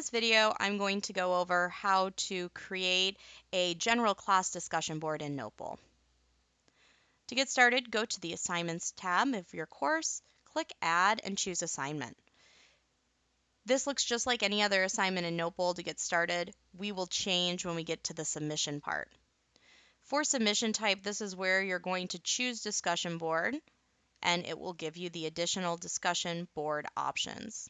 this video, I'm going to go over how to create a general class discussion board in Notebowl. To get started, go to the Assignments tab of your course, click Add, and choose Assignment. This looks just like any other assignment in Notebowl to get started. We will change when we get to the submission part. For submission type, this is where you're going to choose discussion board and it will give you the additional discussion board options.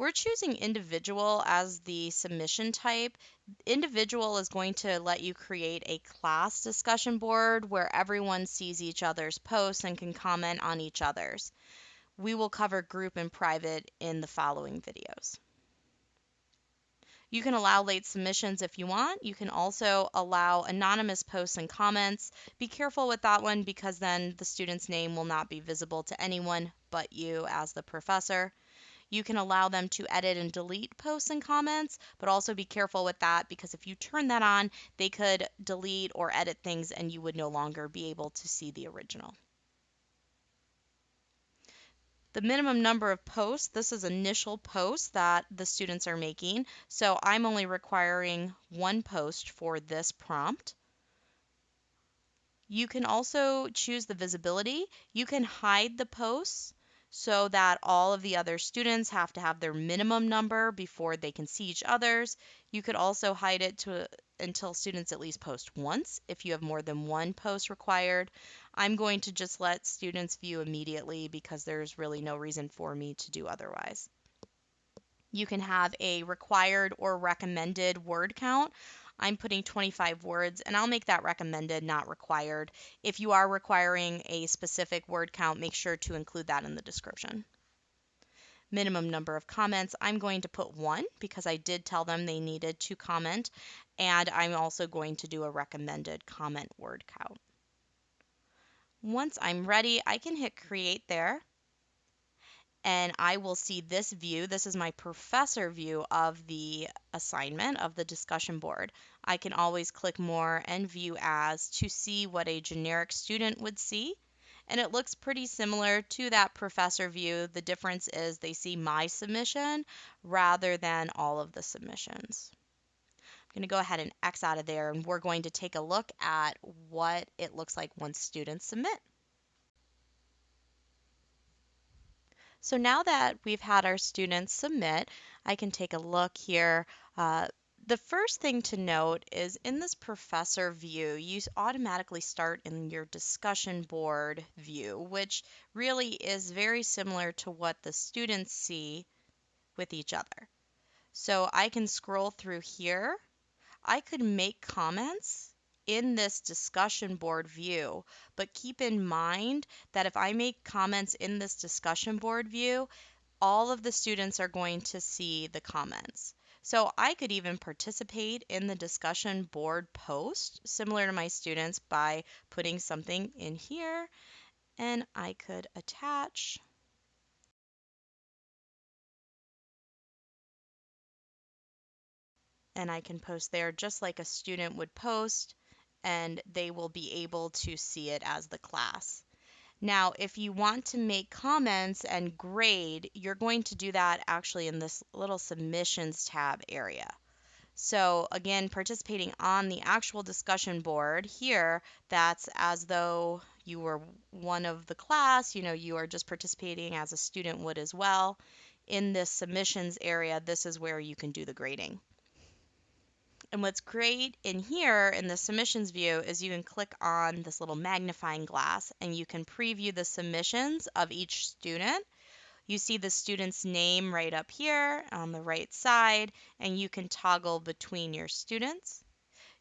We're choosing individual as the submission type. Individual is going to let you create a class discussion board where everyone sees each other's posts and can comment on each other's. We will cover group and private in the following videos. You can allow late submissions if you want. You can also allow anonymous posts and comments. Be careful with that one because then the student's name will not be visible to anyone but you as the professor. You can allow them to edit and delete posts and comments, but also be careful with that because if you turn that on, they could delete or edit things and you would no longer be able to see the original. The minimum number of posts, this is initial posts that the students are making. So I'm only requiring one post for this prompt. You can also choose the visibility. You can hide the posts so that all of the other students have to have their minimum number before they can see each other's. You could also hide it to until students at least post once if you have more than one post required. I'm going to just let students view immediately because there's really no reason for me to do otherwise. You can have a required or recommended word count. I'm putting 25 words and I'll make that recommended, not required. If you are requiring a specific word count, make sure to include that in the description. Minimum number of comments, I'm going to put one because I did tell them they needed to comment and I'm also going to do a recommended comment word count. Once I'm ready, I can hit create there and I will see this view. This is my professor view of the assignment of the discussion board. I can always click more and view as to see what a generic student would see. And it looks pretty similar to that professor view. The difference is they see my submission rather than all of the submissions. I'm going to go ahead and X out of there and we're going to take a look at what it looks like once students submit. So now that we've had our students submit, I can take a look here. Uh, the first thing to note is in this professor view, you automatically start in your discussion board view, which really is very similar to what the students see with each other. So I can scroll through here I could make comments in this discussion board view, but keep in mind that if I make comments in this discussion board view, all of the students are going to see the comments. So I could even participate in the discussion board post, similar to my students, by putting something in here, and I could attach and I can post there just like a student would post and they will be able to see it as the class. Now, if you want to make comments and grade, you're going to do that actually in this little submissions tab area. So again, participating on the actual discussion board here, that's as though you were one of the class, you know, you are just participating as a student would as well. In this submissions area, this is where you can do the grading. And what's great in here in the submissions view is you can click on this little magnifying glass and you can preview the submissions of each student. You see the student's name right up here on the right side, and you can toggle between your students.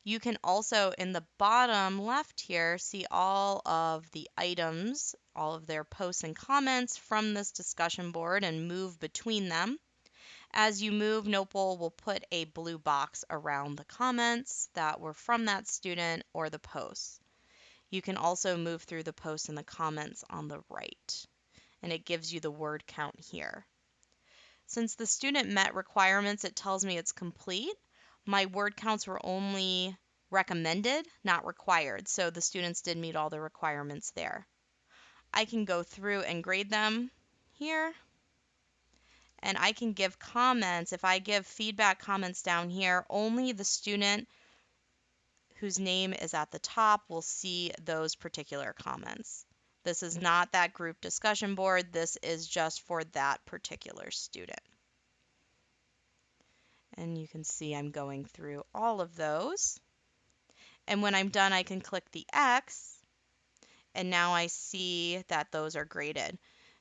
You can also, in the bottom left here, see all of the items, all of their posts and comments from this discussion board and move between them. As you move, Notebowl will put a blue box around the comments that were from that student or the posts. You can also move through the posts and the comments on the right, and it gives you the word count here. Since the student met requirements, it tells me it's complete. My word counts were only recommended, not required, so the students did meet all the requirements there. I can go through and grade them here and I can give comments. If I give feedback comments down here, only the student whose name is at the top will see those particular comments. This is not that group discussion board. This is just for that particular student. And you can see I'm going through all of those. And when I'm done, I can click the X. And now I see that those are graded.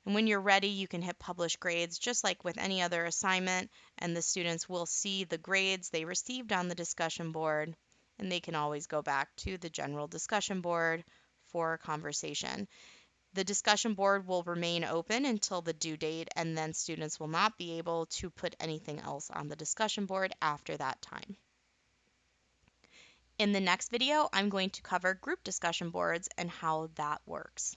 And when you're ready, you can hit publish grades just like with any other assignment, and the students will see the grades they received on the discussion board, and they can always go back to the general discussion board for a conversation. The discussion board will remain open until the due date, and then students will not be able to put anything else on the discussion board after that time. In the next video, I'm going to cover group discussion boards and how that works.